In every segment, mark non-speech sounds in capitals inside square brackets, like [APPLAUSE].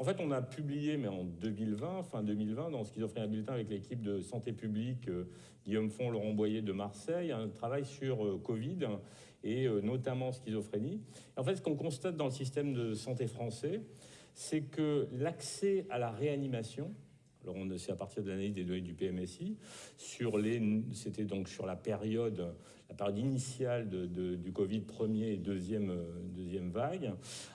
en fait, on a publié, mais en 2020, fin 2020, dans Schizophrénie Bulletin avec l'équipe de santé publique, euh, Guillaume Font, Laurent Boyer de Marseille, un travail sur euh, Covid et euh, notamment schizophrénie. En fait, ce qu'on constate dans le système de santé français, c'est que l'accès à la réanimation, alors on c'est à partir de l'analyse des données du PMSI, sur les, c'était donc sur la période, la période initiale de, du Covid premier et deuxième, deuxième vague.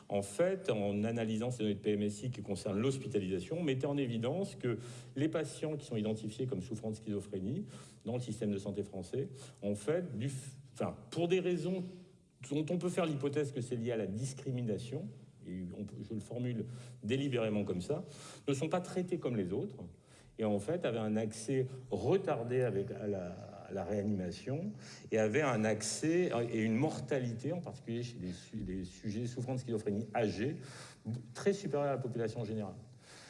En fait, en analysant ces données de PMSI qui concernent l'hospitalisation, on mettait en évidence que les patients qui sont identifiés comme souffrant de schizophrénie dans le système de santé français, en fait, du, enfin, pour des raisons dont on peut faire l'hypothèse que c'est lié à la discrimination, je le formule délibérément comme ça, ne sont pas traités comme les autres, et en fait avaient un accès retardé avec, à, la, réanimation, et avaient un accès et une mortalité, en particulier chez les, sujets souffrant de schizophrénie âgés, très supérieure à la population générale.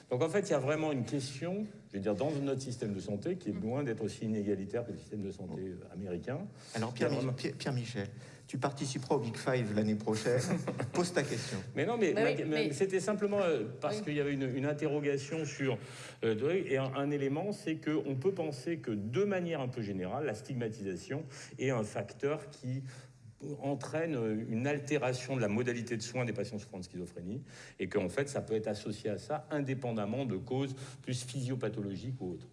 Donc en fait, il y a vraiment une question, je veux dire, dans notre système de santé qui est loin d'être aussi inégalitaire que le système de santé euh, américain. Alors Pierre, Pierre, Michel, tu participeras au Big Five l'année prochaine. [LAUGHS] Pose ta question. Mais non, mais, c'était simplement euh, parce qu'il y avait une, interrogation sur euh, et un, un élément, c'est qu'on peut penser que de manière un peu générale, la stigmatisation est un facteur qui entraîne une altération de la modalité de soins des patients souffrant de schizophrénie et qu'en fait ça peut être associé à ça indépendamment de causes plus physiopathologiques ou autres.